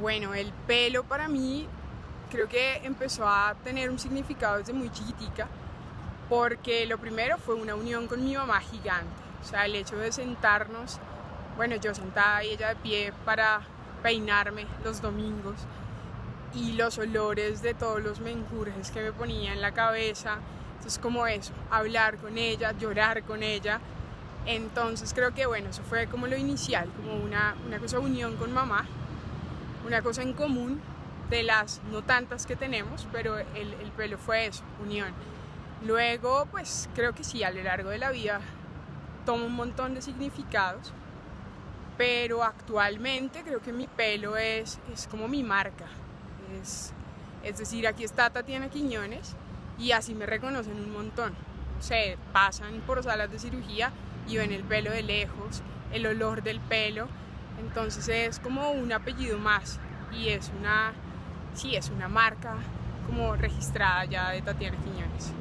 Bueno, el pelo para mí creo que empezó a tener un significado desde muy chiquitica, porque lo primero fue una unión con mi mamá gigante, o sea, el hecho de sentarnos, bueno, yo sentada y ella de pie para peinarme los domingos y los olores de todos los menjurjes que me ponía en la cabeza, entonces como eso, hablar con ella, llorar con ella, entonces creo que bueno, eso fue como lo inicial, como una, una cosa unión con mamá, una cosa en común de las no tantas que tenemos, pero el, el pelo fue eso, unión. Luego, pues creo que sí, a lo largo de la vida toma un montón de significados, pero actualmente creo que mi pelo es, es como mi marca. Es, es decir, aquí está Tatiana Quiñones y así me reconocen un montón. O sea, pasan por salas de cirugía y ven el pelo de lejos, el olor del pelo, entonces es como un apellido más y es una, sí, es una marca como registrada ya de Tatiana Quiñones.